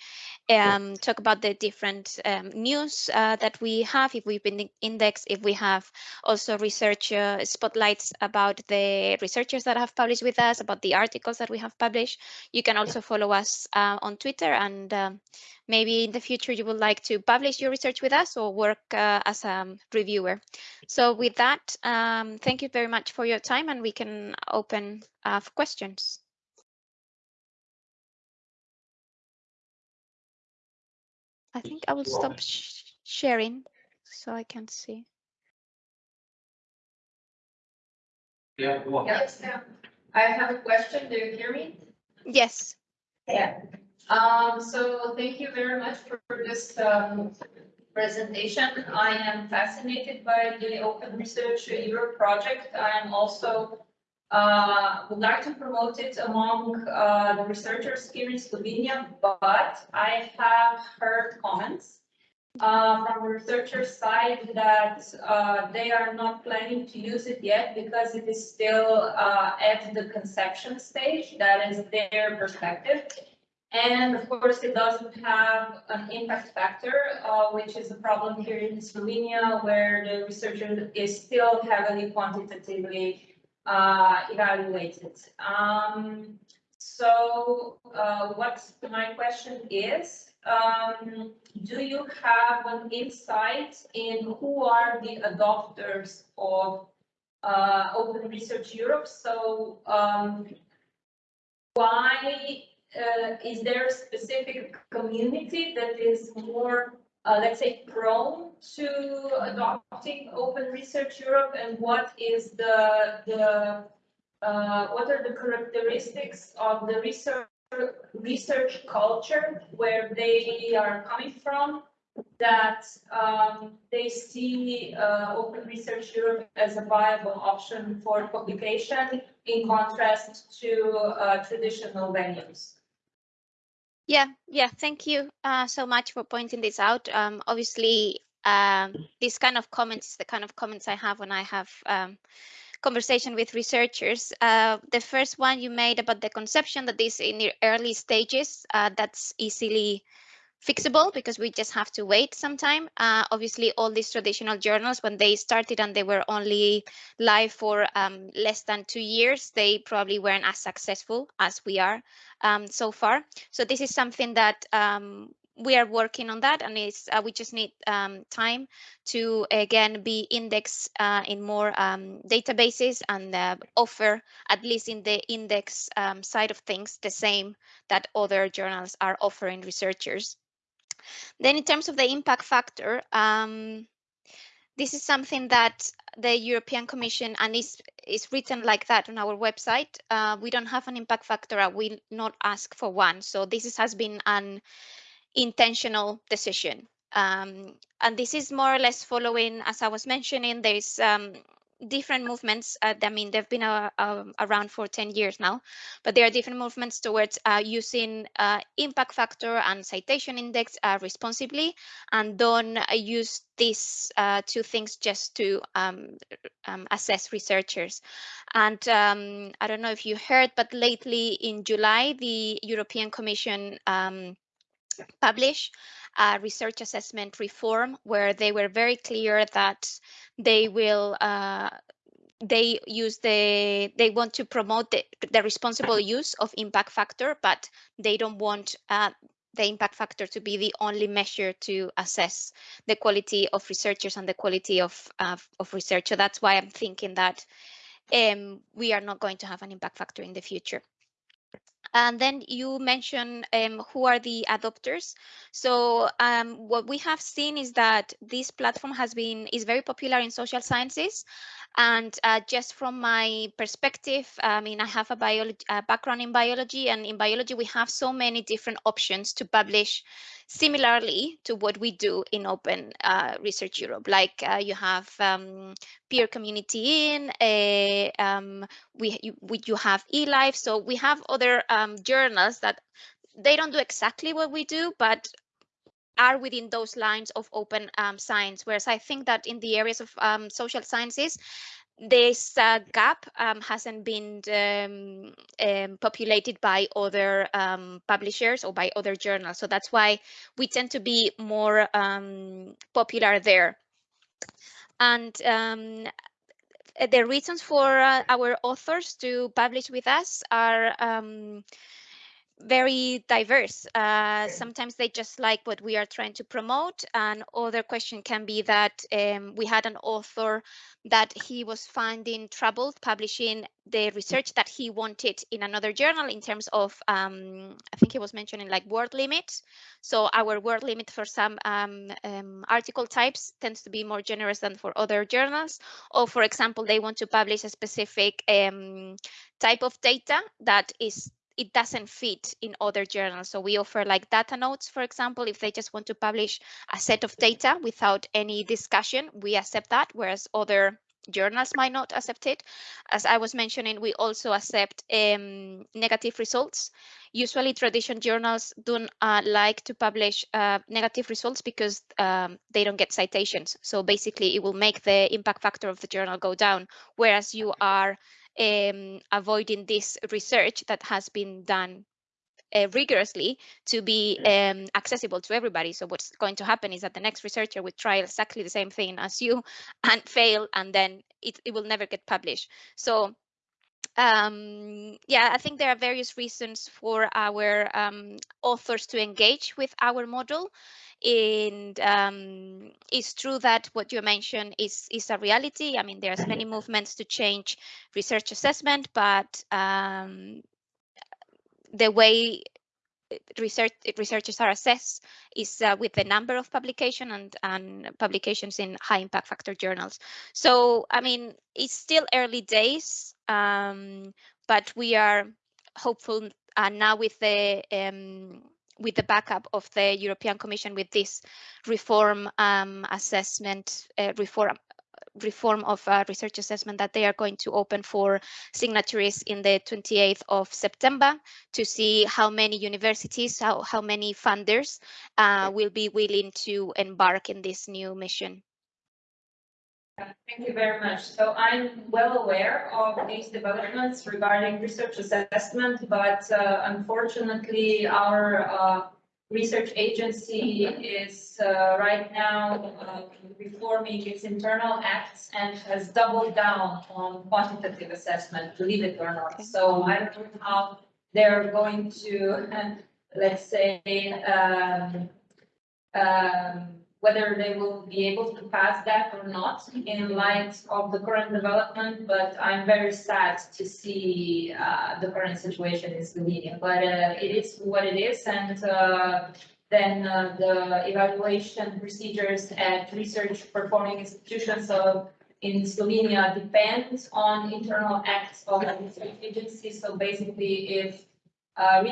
um, talk about the different um, news uh, that we have, if we've been indexed, if we have also research uh, spotlights about the researchers that have published with us, about the articles that we have published. You can also follow us on Twitter and um, maybe in the future you would like to publish your research with us or work uh, as a reviewer. So with that, um, thank you very much for your time and we can open uh, for questions. I think I will stop sh sharing so I can see. Yeah, yes, I have a question. Do you hear me? Yes. Yeah. Um, so thank you very much for this, um, presentation. I am fascinated by the Open Research Europe project. I am also uh, would like to promote it among uh, the researchers here in Slovenia, but I have heard comments uh, from the researcher side that uh, they are not planning to use it yet because it is still uh, at the conception stage. That is their perspective. And of course, it doesn't have an impact factor, uh, which is a problem here in Slovenia, where the researcher is still heavily quantitatively uh, evaluated. Um, so uh, what my question is, um, do you have an insight in who are the adopters of uh, Open Research Europe? So um, why uh, is there a specific community that is more, uh, let's say, prone to adopting Open Research Europe, and what is the the uh, what are the characteristics of the research research culture where they are coming from that um, they see uh, Open Research Europe as a viable option for publication in contrast to uh, traditional venues. Yeah, yeah, thank you uh, so much for pointing this out. Um, obviously, um, this kind of comments is the kind of comments I have when I have um, conversation with researchers. Uh, the first one you made about the conception that this in the early stages, uh, that's easily fixable because we just have to wait some time. Uh, obviously, all these traditional journals, when they started and they were only live for um, less than two years, they probably weren't as successful as we are um, so far. So this is something that um, we are working on that and it's uh, we just need um, time to again be indexed uh, in more um, databases and uh, offer at least in the index um, side of things the same that other journals are offering researchers then in terms of the impact factor, um, this is something that the European Commission and is is written like that on our website. Uh, we don't have an impact factor. I will not ask for one. So this is, has been an intentional decision. Um, and this is more or less following, as I was mentioning, there's um, different movements. Uh, I mean, they've been uh, um, around for 10 years now, but there are different movements towards uh, using uh, impact factor and citation index uh, responsibly, and don't uh, use these two things just to um, um, assess researchers. And um, I don't know if you heard, but lately in July, the European Commission um, a research assessment reform where they were very clear that they will uh, they use the they want to promote the, the responsible use of impact factor but they don't want uh, the impact factor to be the only measure to assess the quality of researchers and the quality of uh, of research. So that's why i'm thinking that um, we are not going to have an impact factor in the future and then you mentioned um, who are the adopters. So um, what we have seen is that this platform has been is very popular in social sciences. And uh, just from my perspective, I mean, I have a, biology, background in biology, and in biology, we have so many different options to publish similarly to what we do in Open uh, Research Europe. Like uh, you have um, peer community in, uh, um, we, you, we, you have eLife. So we have other um, journals that they don't do exactly what we do, but are within those lines of open um, science. Whereas I think that in the areas of um, social sciences, this uh, gap um, hasn't been um, um, populated by other um, publishers or by other journals. So that's why we tend to be more popular there. And the reasons for uh, our authors to publish with us are very diverse. Uh, sometimes they just like what we are trying to promote. And other question can be that um, we had an author that he was finding trouble publishing the research that he wanted in another journal in terms of, um, I think he was mentioning like word limit. So our word limit for some um, um, article types tends to be more generous than for other journals. Or for example, they want to publish a specific um, type of data that is it doesn't fit in other journals. So we offer like data notes, for example, if they just want to publish a set of data without any discussion, we accept that, whereas other journals might not accept it. As I was mentioning, we also accept um, negative results. Usually tradition journals don't uh, like to publish uh, negative results because um, they don't get citations. So basically it will make the impact factor of the journal go down, whereas you are um, avoiding this research that has been done uh, rigorously to be um, accessible to everybody. So what's going to happen is that the next researcher would try exactly the same thing as you (laughs) and fail, and then it, it will never get published. So um, yeah, I think there are various reasons for our um, authors to engage with our model. And um, it's true that what you mentioned is, is a reality. I mean, there's many (coughs) movements to change research assessment, but um, the way research researchers are assessed is uh, with the number of publication and, and publications in high impact factor journals. So, I mean, it's still early days, um, but we are hopeful uh, now with the um, with the backup of the European Commission with this reform um, assessment uh, reform reform of uh, research assessment that they are going to open for signatories in the 28th of September to see how many universities, how, how many funders uh, will be willing to embark in this new mission. Thank you very much. So I'm well aware of these developments regarding research assessment, but uh, unfortunately, our uh, research agency is uh, right now uh, reforming its internal acts and has doubled down on quantitative assessment, believe it or not. So I don't know how they're going to, (laughs) let's say, um, um, whether they will be able to pass that or not in light of the current development, but I'm very sad to see uh, the current situation in Slovenia. But uh, it is what it is, and uh, then uh, the evaluation procedures at research performing institutions of in Slovenia depend on internal acts of the research agency. So basically, if a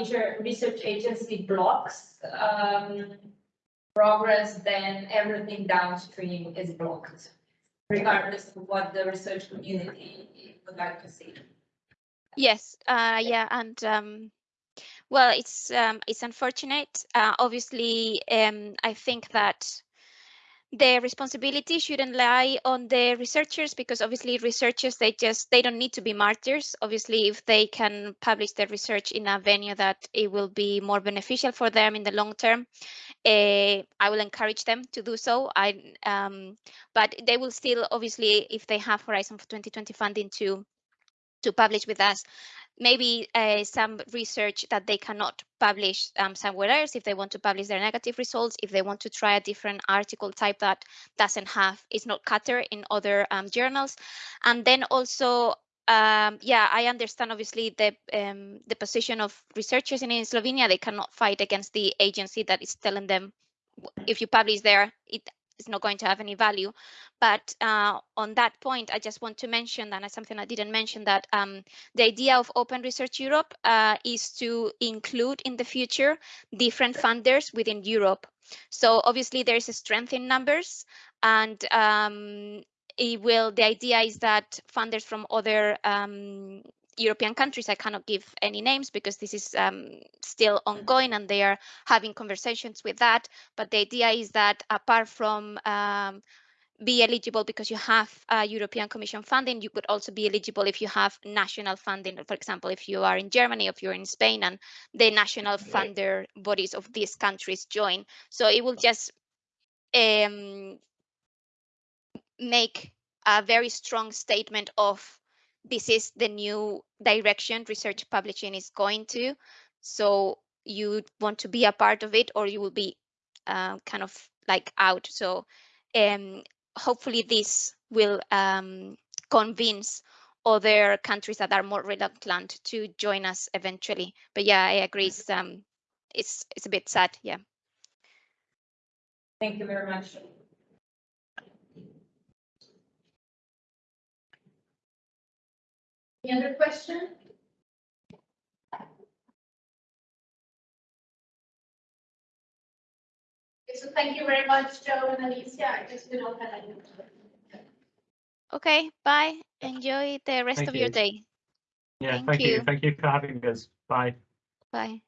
research agency blocks um, progress, then everything downstream is blocked, regardless of what the research community would like to see. Yes, uh, yeah, and um, well, it's um, it's unfortunate. Uh, obviously, um, I think that the responsibility shouldn't lie on the researchers because obviously researchers they just they don't need to be martyrs. Obviously if they can publish their research in a venue that it will be more beneficial for them in the long term uh, i will encourage them to do so. I um, but they will still obviously if they have horizon for 2020 funding to to publish with us maybe uh, some research that they cannot publish um, somewhere else if they want to publish their negative results, if they want to try a different article type that doesn't have, is not cutter in other um, journals. And then also, um, yeah, I understand obviously the um, the position of researchers in, in Slovenia. They cannot fight against the agency that is telling them if you publish there, it is not going to have any value. But uh, on that point, I just want to mention, it's something I didn't mention, that um, the idea of Open Research Europe uh, is to include in the future different funders within Europe. So obviously there is a strength in numbers and um, it will, the idea is that funders from other um, European countries. I cannot give any names because this is um, still ongoing and they are having conversations with that. But the idea is that apart from um, be eligible because you have uh, European Commission funding, you could also be eligible if you have national funding. For example, if you are in Germany, if you're in Spain and the national funder bodies of these countries join. So it will just um, make a very strong statement of this is the new direction research publishing is going to. So you want to be a part of it or you will be uh, kind of like out. So um, hopefully this will um, convince other countries that are more reluctant to join us eventually. But yeah, I agree. It's, um, it's, it's a bit sad. Yeah. Thank you very much. Any other question? So thank you very much, Joe and Alicia. I guess we don't have any. Okay, bye. Enjoy the rest Thank of your day. Yeah, Thank thank you. you. Thank you for having us. Bye. Bye.